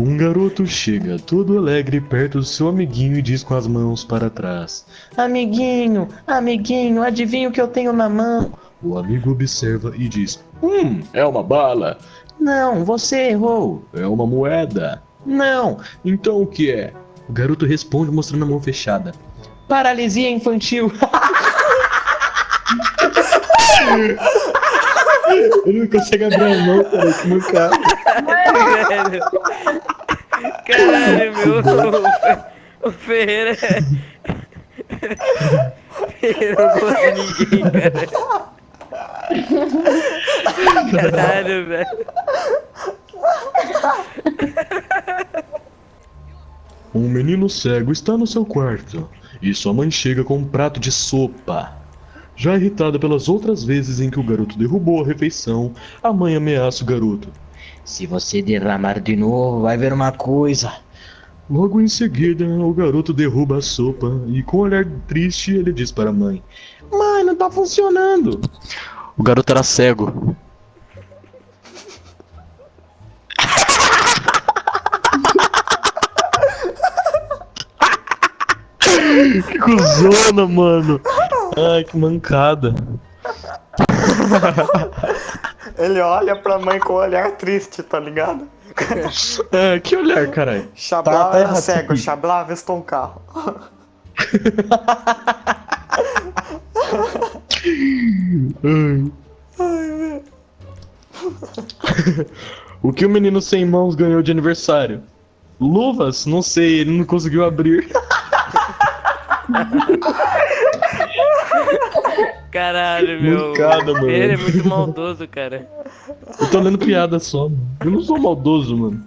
Um garoto chega todo alegre perto do seu amiguinho e diz com as mãos para trás: Amiguinho, amiguinho, adivinha o que eu tenho na mão? O amigo observa e diz: Hum, é uma bala. Não, você errou. É uma moeda. Não, Então o que é? O garoto responde mostrando a mão fechada. paralisia infantil. Ele não consegue abrir a mão, cara, que mancado. Velho. Caralho, meu. O Ferreira. é- Ferreira não gosta de ninguém, cara. Caralho, velho. Um menino cego está no seu quarto e sua mãe chega com um prato de sopa. Já irritada pelas outras vezes em que o garoto derrubou a refeição, a mãe ameaça o garoto. Se você derramar de novo, vai ver uma coisa. Logo em seguida, o garoto derruba a sopa e, com um olhar triste, ele diz para a mãe: Mãe, não tá funcionando. O garoto era cego. que cuzona, mano. Ai, que mancada. Ele olha pra mãe com um olhar triste, tá ligado? É, que olhar, caralho. Xablá Tá- tá era cego. Xablá avistou um carro. Ai. o que o menino sem mãos ganhou de aniversário? Luvas? Não sei, ele não conseguiu abrir. Caralho, meu. Mancada, O Ferreira é mano. muito maldoso, cara. Eu tô lendo piada só, mano. Eu não sou maldoso, mano.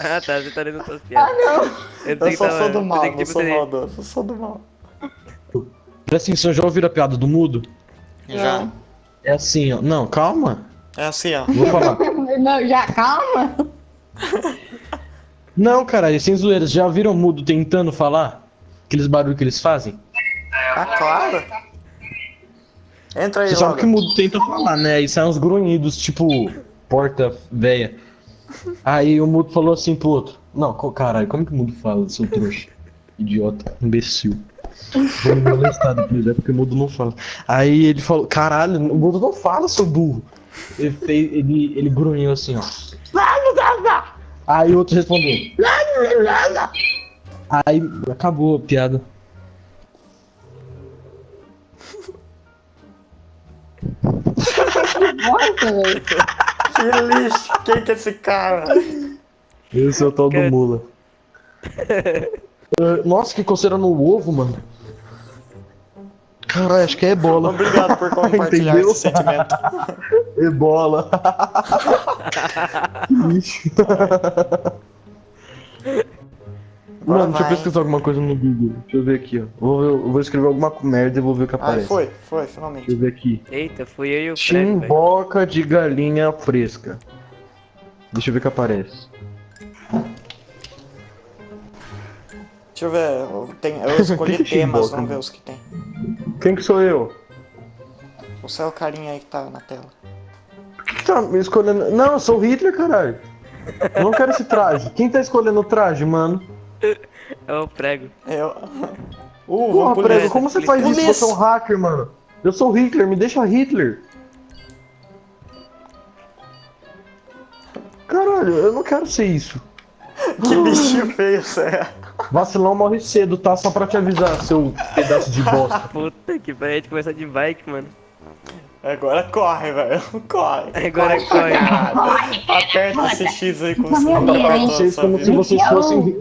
Ah, tá. Você tá lendo suas piadas. Ah, não. Eu, Eu só tava- sou do eu mal, não tipo, sou você- maldoso, eu sou do mal. Presta atenção, já ouviram a piada do mudo? Já. É assim, ó. Não, calma. É assim, ó. Vou falar. Não, já, calma. Não, caralho, sem zoeiras. Já viram o mudo tentando falar? Aqueles barulhos que eles fazem? Ah, claro. Entra aí logo. que o mudo tenta falar, né? Aí saem uns grunhidos, tipo, porta véia. Aí o mudo falou assim pro outro: Não, caralho, como que o mudo fala, seu trouxa? Idiota, imbecil. Vou me molestar depois, é porque o mudo não fala. Aí ele falou: Caralho, o mudo não fala, seu burro. Ele, fez, ele, ele grunhiu assim, ó. Aí o outro respondeu. Aí acabou a piada. Nossa, velho. Que lixo, quem que é esse cara? Esse é o tal do mula. Ah, Nossa, que coceira no ovo, mano. Caralho, acho que é ebola. Obrigado por compartilhar esse sentimento. Ebola. que lixo. Mano, deixa eu pesquisar alguma coisa no Google. Deixa eu ver aqui, ó. Vou, eu vou escrever alguma merda e vou ver o que aparece. foi, foi, finalmente. Deixa eu ver aqui. Eita, fui eu e o velho. Chimboca de galinha fresca. Deixa eu ver o que aparece. Deixa eu ver, eu, tenho, eu escolhi temas, vamos ver mano? os que tem. Quem que sou eu? Você é o carinha aí que tá na tela. Por que, que tá me escolhendo? Não, eu sou o Hitler, caralho. Eu não quero esse traje. Quem tá escolhendo o traje, mano? É o prego. Eu. Uh, Porra, prego, como você faz isso? Você é um hacker, mano. Eu sou o Hitler, me deixa Hitler. Caralho, eu não quero ser isso. Que bichinho feio você é. Vacilão morre cedo, tá? Só pra te avisar, seu pedaço de bosta. Puta que pariu, a gente começar de bike, mano. Agora corre, velho. Corre. Agora corre. caralho. Aperta esse X aí com o Vamos símbolo ver, pra hein? toda Vocês como se vocês fossem.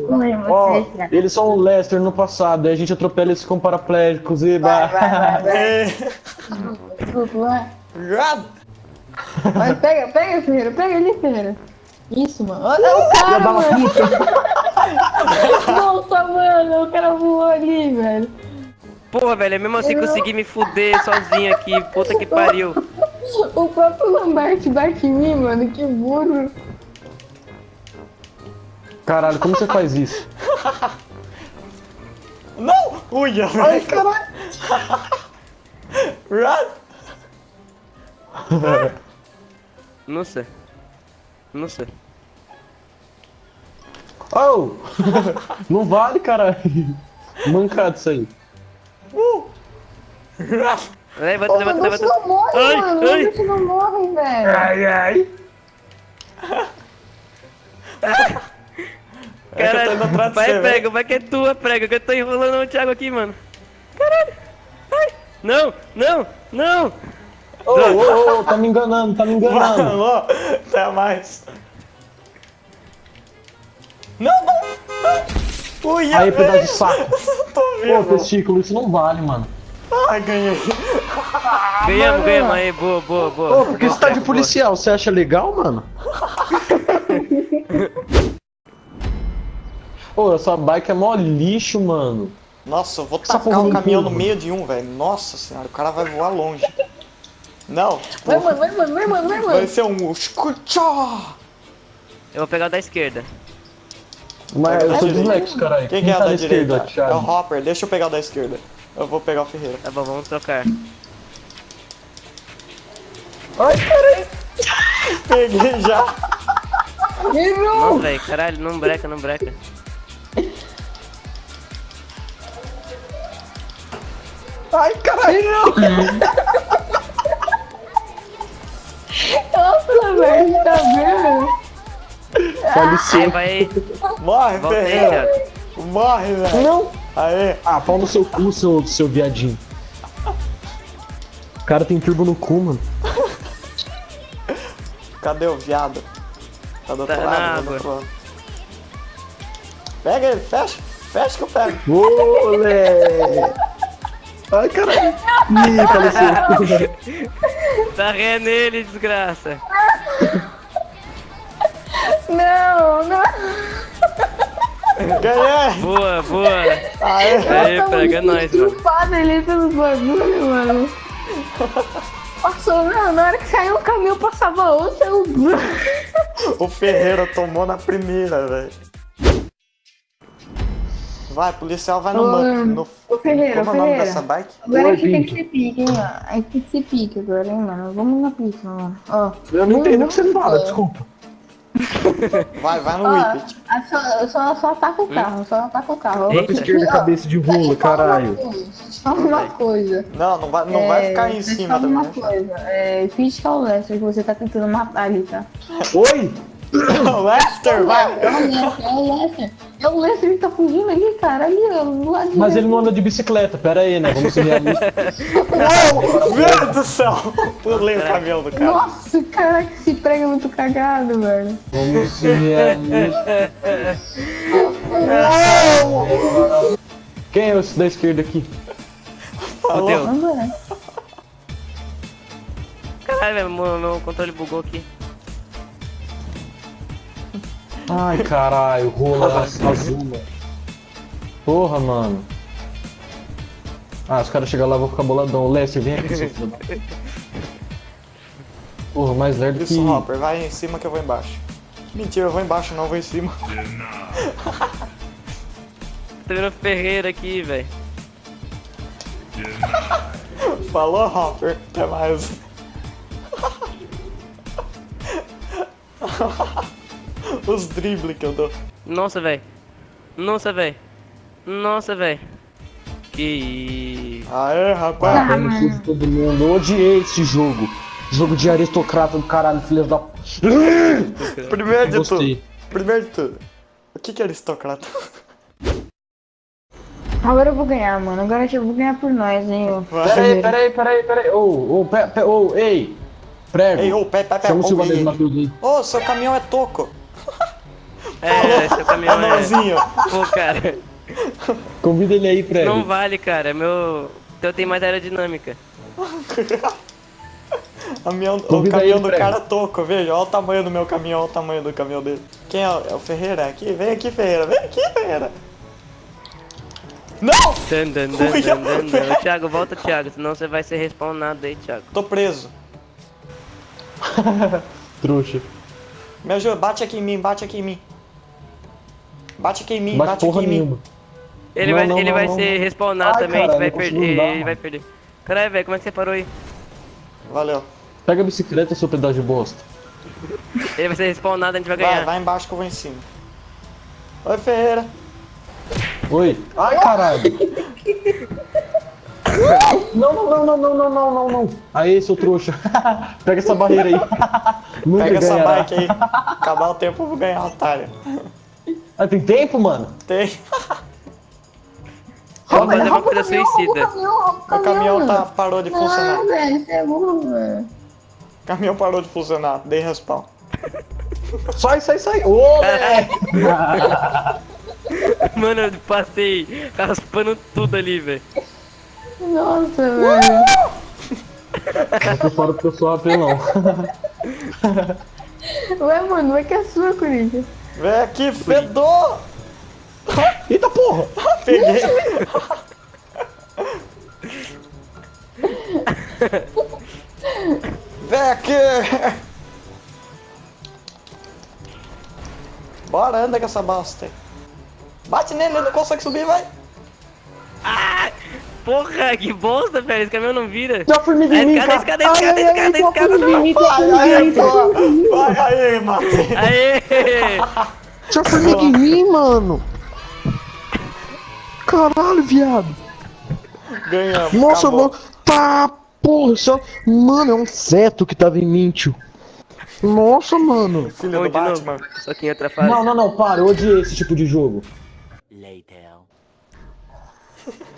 Ó, eles são o Lester no passado, aí a gente atropela eles com paraplégicos e. Vai, vai, vai, vai. É. Desculpa, vai. Pega, pega, Ferreira, pega ali, Ferreira. Isso, mano. Olha o cara, mano. Nossa, mano, o cara voou ali, velho. Porra, velho, é mesmo assim consegui me fuder sozinho aqui. Puta que pariu. O próprio Lambert bate em mim, mano, que burro. Caralho, como você faz isso? Não! Uia, Ai, caralho. Run! Não sei. Não sei. Oh! não vale, caralho. Mancado isso aí. Levanta, Pô, levanta, mas levanta. não morre, Ai, mano. ai. Você não morre, velho. Ai, ai. É de vai você, prega, vai que é tua prega, que eu tô enrolando o Thiago aqui, mano. Caralho. Ai. Não, não, não. Ô, ô, ô, tá me enganando, tá me enganando. Alô, até mais. Não, não! Ui, Aí, pedaço de saco. Tô Pô, testículo, isso não vale, mano. Ai, ganhei. Ganhamos, ganhamos. Aí, boa, boa, boa. Ô, por que você tá de policial? Você acha legal, mano? Ô, essa bike é mó lixo, mano. Nossa, eu vou Essa tacar um não caminhão no meio de um, velho. Nossa senhora, o cara vai voar longe. Não, tipo, Vai, mano, vai, mano, vai, mano, vai, vai mano. ser um. Eu vou pegar o da esquerda. Mas eu sou Quem dislexo, caralho. Quem, que é tá a da direita? esquerda, Thiago? É o Hopper, deixa eu pegar o da esquerda. Eu vou pegar o Ferreira. Tá bom, vamos trocar. Ai, caralho. Peguei já. Não, velho, caralho, não breca, não breca. Ai, caralho. Nossa, velho, tá vendo? Licença. vai. Morre, Ferreira. Morre, velho. Não. Aê. Ah, pau no seu cu, seu, seu viadinho. O cara tem turbo no cu, mano. Cadê o viado? Tá do outro Tá lado, tá do outro lado. Pega ele, fecha. Fecha que eu pego. Olé! Ai, caralho. Ih, faleceu. Tá ré nele, desgraça. Não, não. Ganhei. Boa, boa. Aê. Tô pega nós, mano. ali pelos bagulhos, mano. Passou, não, na hora que saiu o caminhão passava outro, eu... O Ferreira tomou na primeira, velho. Vai, policial, vai no banco. No... Ô, Ferreira, Como é o nome Ferreira. dessa bike? Agora Oi, aqui tem Pinto. que ser pique, hein, ó. Aí tem que ser pique agora, hein, mano. Vamos na pique, mano. Ó. Eu não entendo o que você fala, desculpa. Vai, vai no Ó, Whippet. só, só, só ataco o carro, só ataco o carro. Vai pra esquerda, cabeça de falar caralho. uma falar uma coisa. Não, não vai, não vai É, ficar em cima também. uma né? coisa. É, finge que é o Lester que você tá tentando matar ali, tá? Oi? Lester, vai! É o Lester, é o Lester. É o Lester que tá fugindo ali, cara. Ali, ó, do lado Mas ele não anda de bicicleta, pera aí, né? Vamos ser realistas. Meu Deus do céu! Pulei o caminhão do cara. Nossa, caraca, esse prego é muito cagado, velho. Vamos ser realistas. Quem é esse da esquerda aqui? Vamos lá. Caralho, velho, meu, meu controle bugou aqui. Ai, caralho, rola azul, mano. Porra, mano. Ah, os caras chegam lá, eu vou ficar boladão. Lester, vem aqui, seu filho Porra, mais lerdo que... Isso, Hopper, vai em cima que eu vou embaixo. Mentira, eu vou embaixo, não, eu vou em cima. Tô vendo o Ferreira aqui, velho. Falou, Hopper. Até mais. Os dribles que eu dou. Nossa, velho. Nossa, velho. Nossa, velho. Que. Aê, rapaz. Ah, Pé no cu de todo mundo. Eu odiei esse jogo. Jogo de aristocrata do caralho, filhas da... Primeiro de tudo. Primeiro de tudo. O que que é aristocrata? Agora eu vou ganhar, mano. Agora eu vou ganhar por nós, hein, ô. Pera aí, pera aí, pera aí, pera aí. Ô, ô, pe- pe- ô, ei. Prego. Ei, ô, pé, pé, pé. Chama o ô, Silva. Matheus aí. Ô, seu caminhão é toco. É, seu caminhão é. Anãozinho. Pô, cara. Convida ele aí, Prego. Não vale, cara. é Meu. Teu tem mais aerodinâmica. Caminhão, o caminhão do cara é toco, veja. Olha o tamanho do meu caminhão, olha o tamanho do caminhão dele. Quem é? o- É o Ferreira aqui? Vem aqui, Ferreira. Vem aqui, Ferreira. Não! Dan, dan, dan. Thiago, volta, Thiago. Senão você vai ser respawnado aí, Thiago. Tô preso. Trouxa. Me ajuda, bate aqui em mim, bate aqui em mim. Bate aqui em mim, bate, bate porra aqui em mim. Ele não, vai, não, ele não, vai ser respawnar também, cara, vai perder, ele vai perder. Caralho, velho, como é que você parou aí? Valeu. Pega a bicicleta, seu pedaço de bosta. ele vai ser respawnado, a gente vai ganhar. Vai, vai embaixo que eu vou em cima. Oi, Ferreira. Oi. Ai, caralho. Não, não, não, não, não, não, não, não, Aí, seu trouxa. Pega essa barreira aí. Pega ganhará. essa bike aí. Acabar o tempo, eu vou ganhar, otário. Ah, tem tempo, mano? Tem. Vamos fazer uma Rouba o coisa caminhão, rouba o suicida. caminhão, rouba O caminhão tá, parou de funcionar. Não, velho, é burro, velho. O caminhão parou de funcionar. Dei respawn. Sai, sai, sai. Ô. Mano, eu passei raspando tudo ali, velho. Nossa, velho. Tô fora porque eu sou apelão. Ué, mano, vai que é sua, Corinthians. Vem aqui, fedor! Eita porra. Peguei. Vem aqui! Bora, anda com essa bosta aí. Bate nele, ele não consegue subir, vai! Ah! Porra, que bosta, velho. Esse caminhão não vira. Já fui me vinir, Escada, escada, escada, escada, escada, ai, escada. Vai, aí, mano. Aê. Já fui me vinir, mano. Caralho, viado. Ganhamos. Nossa, acabou. mano. Tá, porra. só. Mano, é um feto que tava em mim, tio. Nossa, mano. Filho do Batman. Só que em outra fase. Não, não, não. Para. Eu odiei esse tipo de jogo.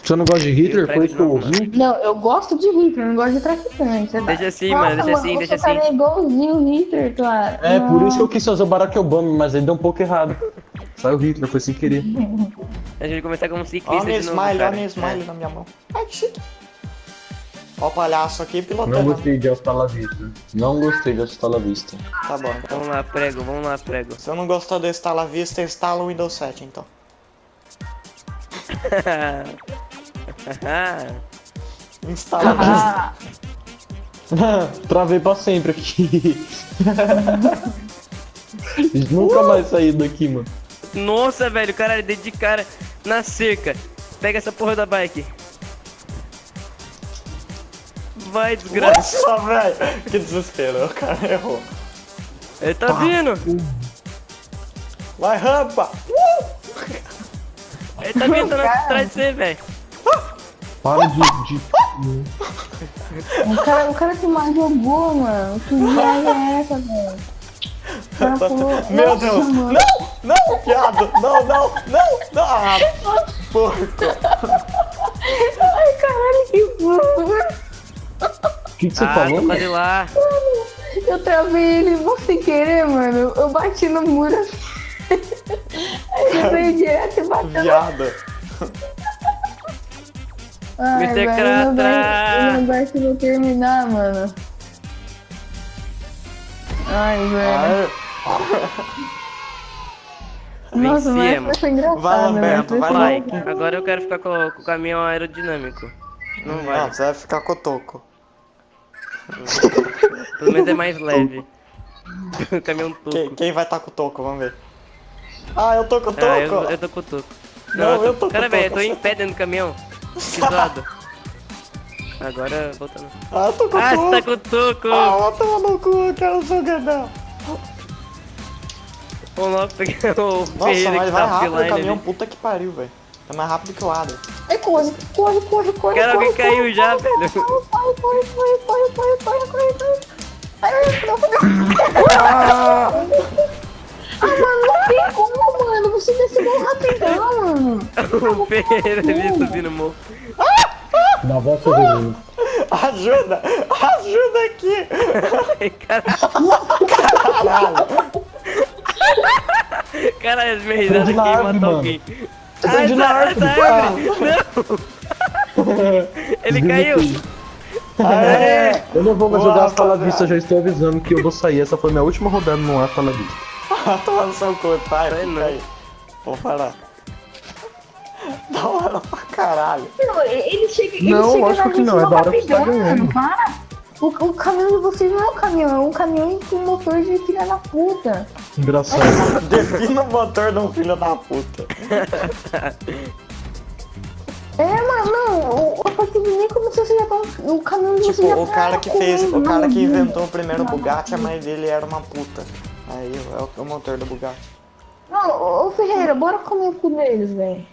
Você não gosta de Hitler? Foi isso que eu não, ouvi? Não, eu gosto de Hitler, não gosto de traficante. Você Deixa assim, Nossa, mano, deixa assim, deixa você assim. é igualzinho o Hitler, claro. É, por isso que eu quis fazer o Barack Obama, mas ele deu um pouco errado. Saiu Hitler, foi sem querer. A gente começar como Olha ciclista minha de novo, smile, cara. olha minha smile na minha mão. Ai, que chique. Ó o palhaço aqui Não pilotando. gostei de Hasta la Vista. Não gostei de Hasta la Vista. Tá bom. então. Vamos lá, prego, vamos lá, prego. Se eu não gostou do instala vista, instala o Windows 7 então. Instala. Ah, Travei pra sempre aqui. Nunca mais saí daqui, mano. Nossa, velho, caralho, dei de cara na cerca. Pega essa porra da bike. Vai, desgraça. Nossa, velho. Que desespero. O cara errou. Ele tá vindo. Vai, rampa. Ele tá vindo, tá atrás de você, velho. Para de. de... o, cara, o cara que mais jogou, mano. Que merda é essa, velho? Cara falou, Meu "Nossa, Deus. mano." Não, não, viado. Não, não, não, não. Ah, porco. Ai, caralho, que burro. O que, que você ah, falou? tô quase lá. Eu travei ele vou sem querer, mano. Eu- Eu bati no muro. Aí ele veio direto e bateu. Viado. Ai, eu não Cratra. vai- eu não vai que vou terminar, mano. Ai, velho. Ai, Nossa, mas Vencemos. foi engraçado, Vai, né? Lamberto, Foi vai lá. Like. Agora eu quero ficar com, com o caminhão aerodinâmico. Não Não, vai. você vai ficar cotoco. Pelo menos é mais leve. o caminhão toco. Quem, quem vai estar com o toco? Vamos ver. Ah, eu tô com o toco. Ah, eu, eu tô com o toco. Não, eu tô com Cara, o velho, eu toco. tô em pé dentro do caminhão. Que. Agora voltando. Ah, tô com Ah, tá com toco. Ah, ó, tá maluco, cara, jogadão. Vamos lá pegar o Nossa, mas vai tá rápido o caminhão, ali. puta que pariu, velho. Tá mais rápido que o Adam. É, corre, corre, corre, corre. O cara corre, caiu corre, já, corre, velho. Corre, corre, corre, corre, corre, corre, corre, corre. Ai, não, não. Ah, mano, não tem como, mano. Você desceu rapidão, mano. o Ferreira ali subindo o morro. Na voz Severino. Ajuda! Ajuda aqui! Ai, Caralho. Caralho, as minhas risadas Preso aqui matou mano. alguém. Você tá na essa- árvore. essa árvore. Não! Ele caiu! Aê! Eu não vou mais jogar Hasta la. Vista, já estou avisando que eu vou sair. Essa foi minha última rodada no Hasta la Vista. Toma no seu cu, pai. Vai não. aí. Vou parar. Da hora pra caralho. Não, ele chega, ele Não, chega lógico na que não, é da hora que você tá ganhando. mano, Para. O, o caminhão de vocês não é um caminhão, é um caminhão com motor de filha da puta. Engraçado. Defina o motor de um filho da puta. É, mas não, o, o partido nem começou, você já tá. O caminhão de vocês Tipo, já o tá cara que fez, o cara que inventou o primeiro Bugatti, a mãe dele era uma puta. Aí é o, é o motor do Bugatti. Não, ô ô, Ferreira, bora comer o cu deles, velho.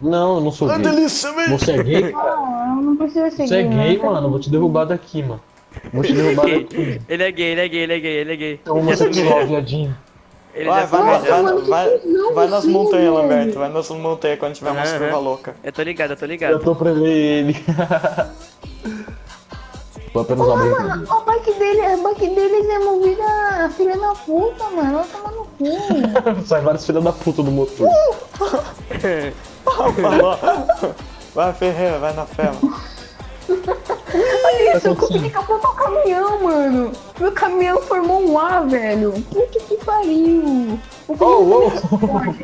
Não, eu não sou Ah, gay. delícia, velho. Você é gay, cara? Não, não precisa ser Você é gay, mano. Eu vou te derrubar daqui, mano. Vou te derrubar daqui. Ele é gay, ele é gay, ele é gay, ele é gay. É homossexual, viadinho. Ele Vai, já vai, vai, vai, mano, que vai, nas você, montanhas. Lamberto. Vai nas montanhas quando tiver umas Aham. curvas loucas. Eu tô ligado, eu tô Eu ligado. tô pra ver ele. Foi apenas uma mano, o bike dele, o bike deles é movido a filha da puta, mano. Ela toma no cu. Sai vários filhos da puta do motor. Falou. Vai, Ferreira, vai na fé, mano. Olha isso, eu consegui capotar o caminhão, mano. Meu caminhão formou um A, velho. Puta que pariu. O Oh, Ferreira-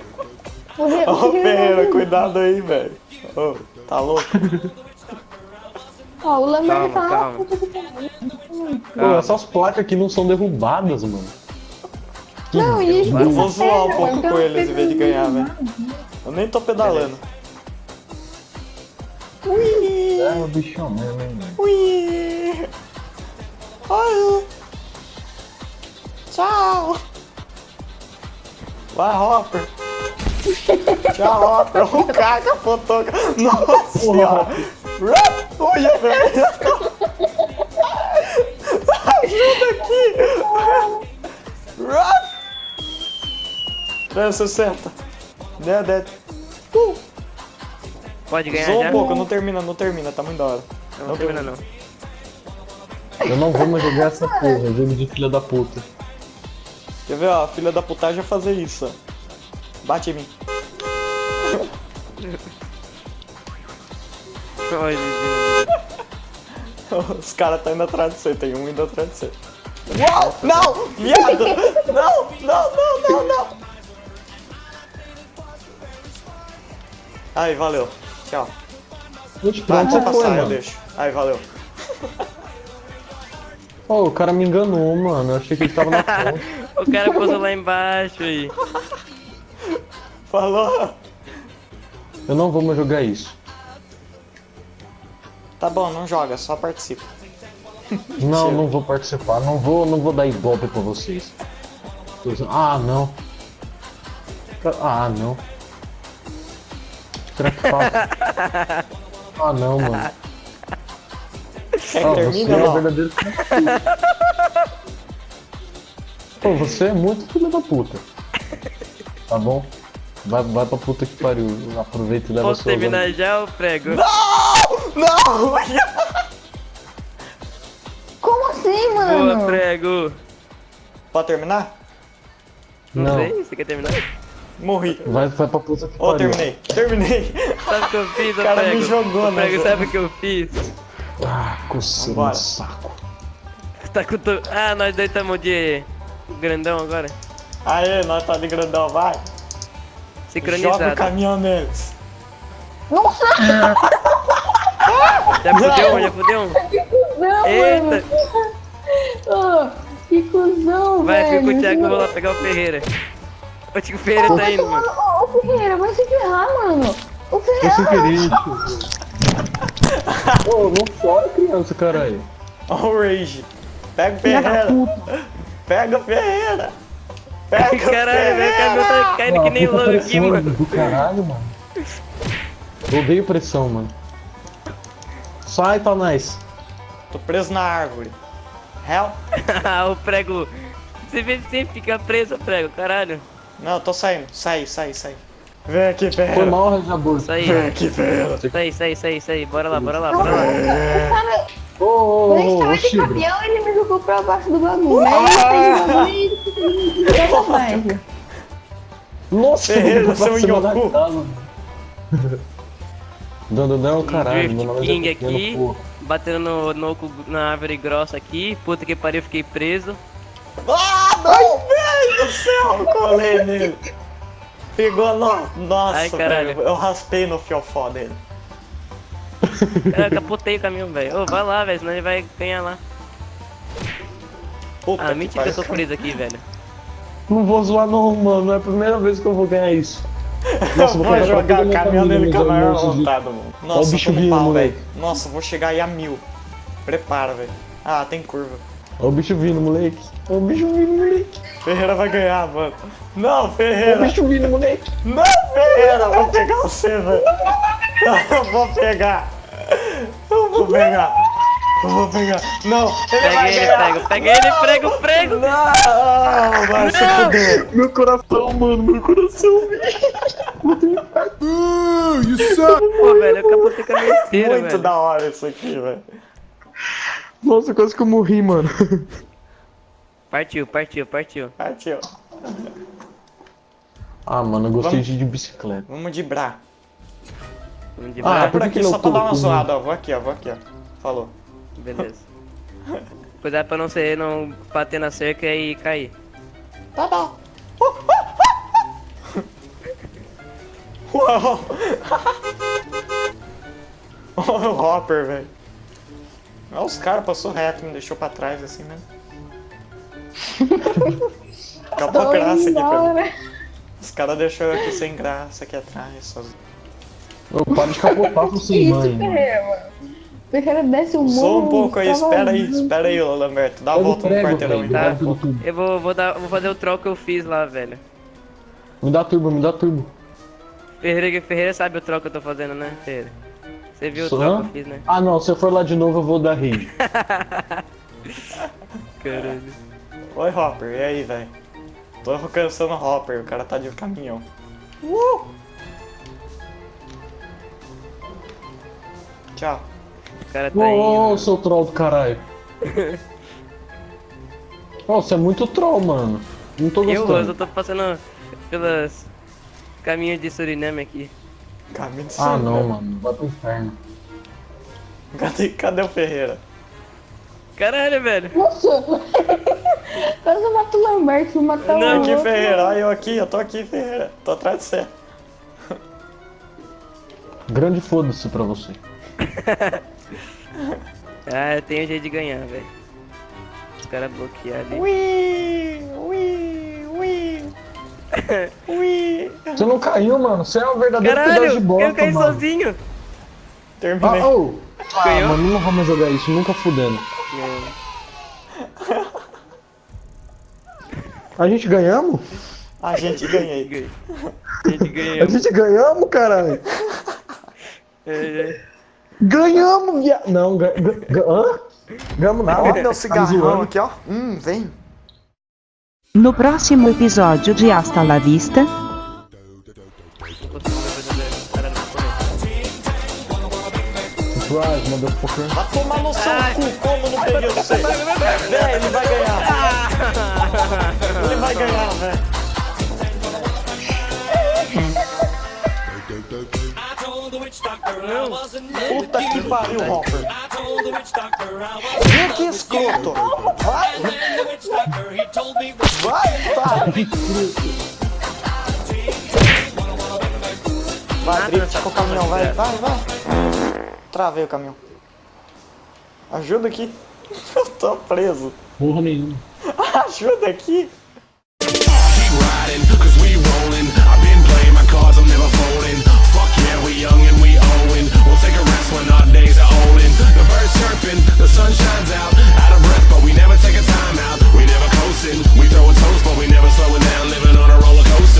oh. o o Ô, Ferreira, não- cuidado aí, velho. Ô, tá louco? Ó, o Lambert Calma, tá calma. que. Pô, essas placas aqui não são derrubadas, mano. Não, e a gente Eu vou zoar um pedra, pouco então com eles em vez de ganhar, não velho. Eu nem tô pedalando. É o bichão mesmo, hein, mano. Ui! Oi! Tchau! Vai, Hopper! Tchau, Hopper! O cara capotou! Nossa senhora! Olha, velho! Ajuda aqui! 360! Né, né? Uh! Pode ganhar Zoa já? um pouco, não termina, não termina, tá muito da hora. Não, não termina não. Eu não vou mais jogar essa porra, jogo de filha da puta. Quer ver, ó, a filha da putagem fazer isso, ó. Bate em mim. Ai. Os caras tá indo atrás de você, tem um indo atrás de você. Uau! Não! Viado! Não! Não, não, não, não! Aí, valeu. Tchau. Gente, pra onde você foi, passar, eu deixo. Aí, valeu. Pô, o cara me enganou, mano. Eu achei que ele tava na ponta. O cara posou lá embaixo aí. Falou! Eu não vou mais jogar isso. Tá bom, não joga, só participa. Não, não vou participar. Não vou, não vou dar ibope pra vocês. Ah, não. Ah, não. Será que? Ah, não, mano. Quer Ah, você é verdadeiro Pô, você é muito filho da puta. Tá bom? Vai, vai pra puta que pariu. Aproveita e leva Posso sua terminar já, o prego? Não! Como assim, Boa, mano? prego. Pode terminar? Não, Não. sei, você quer terminar? Morri. Vai, vai pra puta que Ó, pariu. terminei. Terminei. Sabe o que eu fiz, ô O cara me prego? jogou, Ô, né, prego, sabe o que eu fiz? Ah, coceira no saco. Tá com to... Ah, nós dois estamos de grandão agora. Aê, nós tá de grandão, vai. Joga o Sincronizado. caminhão neles. Nossa, Já fudeu um, já fudeu um. não, Eita. mano. Ô, que cuzão, Vai, velho. fica com o Thiago, vou lá pegar o Ferreira. O Tico Ferreira tá Vai indo, mano. no- Ô, ô, Ferreira, vai se ferrar, mano. O Ferreira. querer, tio. Ô, não chora, criança, caralho. Ó o Rage. Pega o Ferreira. Pega o Ferreira. Pega o Caralho, meu caminhão Ferreira. tá caindo que nem louco aqui, mano. Do caralho, mano. Eu odeio pressão, mano. Sai, Tanais. Tô preso na árvore. Hell? O prego. Você vê sempre fica preso, prego, caralho. Não, tô saindo. Sai, sai, sai. Vem aqui, Foi Ferreira. mal, Rajabur. Isso aí, Vem aqui, aí, isso aí, isso aí. Bora lá, bora lá, bora lá. O cara, Ô, ô, quando a gente ô, ô, tava de caminhão, ele me jogou pra baixo do bagulho. Aí ele fez o bagulho e pra. Nossa, Ferreira, eu pra seu da Yoku. Mano. Não, caralho. Drift Meu nome é King pequeno, aqui, batendo no, no, oco- na árvore grossa aqui. Puta que pariu, fiquei preso. Ah, não, velho do céu. Eu colei nele. Pegou, no... nossa, Ai, caralho. velho. Eu raspei no fiofó dele. Eu capotei o caminhão, velho. Ô, vai lá, velho, senão ele vai ganhar lá. Puta Ah, que mentira, eu tô preso aqui, velho. Não vou zoar não, mano. Não é a primeira vez que eu vou ganhar isso. Eu vou vou jogar o caminhão dele com a maior vontade, mano. Ó o Nossa, bicho vindo, pau, velho. Nossa, vou chegar aí a mil. Prepara, velho. Ah, tem curva. Ó o bicho vindo, moleque. Ó o bicho vindo, moleque. Ferreira vai ganhar, mano. Não, Ó o Ferreira. bicho vindo, moleque. Não, Ferreira. Vou pegar você, velho. Eu vou pegar. Eu vou pegar. Eu vou pegar. Não, ele Pega vai ele, ganhar. prego. Pega ele, prego, prego. Não, vai se fuder. Meu coração, mano, meu coração. Pô, velho, eu capotei com a minha esteira, Muito velho. da hora isso aqui, velho. Nossa, quase que eu morri, mano. Partiu, partiu, partiu. Partiu. Ah, mano, eu gostei Vamos. de, de bicicleta. Vamos de bra. Vamos de Ah, Vai baixo. por por que aqui só pra dar uma zoada, ó. Vou aqui, ó. Vou aqui, ó. Falou. Beleza. Cuidado pra não ser, não bater na cerca e cair. Tá bom. Uau. Olha o Hopper, velho. Olha os caras, passou reto, me deixou pra trás assim mesmo. Acabou a graça aqui pra mim. Embora. Os caras deixou eu aqui sem graça aqui atrás. Só... Ô, para de capotar com Que sem isso, mãe. mano. Ferreira desce o morro. Só um pouco aí, espera aí, espera aí, ô Lamberto. Dá a o volta no quarteirão. Tá. dá tudo. Eu vou, vou, dar, vou fazer o troll que eu fiz lá, velho. Me dá turbo, me dá turbo. Ferreira, Ferreira sabe o troll que eu tô fazendo, né, Ferreira? Você viu Só? o troll que eu fiz, né? Ah, não, se eu for lá de novo, eu vou dar rage. Caralho. Oi, Hopper, e aí, velho? Tô alcançando o Hopper, o cara tá de caminhão. Uh! Tchau. Cara tá ô, indo. seu troll do caralho. Ô, você é muito troll, mano. Não tô Eu, gostando. Rosa, eu tô passando pelas caminhos de Suriname aqui. Caminho de Ah, cima. não, mano. Vai pro inferno. Cadê, cadê o Ferreira? Caralho, velho. Nossa! Quase eu mato o Lamberto, vou matar Não, o Aqui, outro. Ferreira, olha eu aqui, eu tô aqui, Ferreira. Tô atrás de você. Grande foda-se pra você. Ah, eu tenho jeito de ganhar, velho. Os caras bloquearam ali. Ui, ui, ui. Ui. Você não caiu, mano. Você é um verdadeiro pedaço de Caralho, bosta, eu caí mano. sozinho. Terminei. Ah, ô. Ah, Ganhou? mano, não vamos jogar isso. Nunca fudendo. A gente ganhamos? A gente ganhei. A gente A ganhou. gente ganhamos, caralho. É, Ganhamos, viado. Não, ga, ga, ga, hã? Ganhamos nada. Ó, meu Tá cigarrão aqui, ó. Hum, vem. No próximo episódio de Hasta la Vista, correr. Surprise, motherfucker. Vai tomar no seu cu, como não peguei você? Véi, ele vai ganhar. Ele vai ganhar, velho. Não. Puta que pariu, Hopper. que, que escroto. Vai. Vai, pai. Tá. Vai, drift com o caminhão, vai, vai, vai. Travei o caminhão. Ajuda aqui. Eu tô preso. Porra nenhuma. Ajuda aqui. Keep riding, cause we rolling. I've been playing my cards, I'm never folding. Fuck yeah, we young when our days are old and the birds chirping, the sun shines out. Out of breath, but we never take a time out. We never coasting. We throw a toast, but we never slowing down. Living on a roller coaster.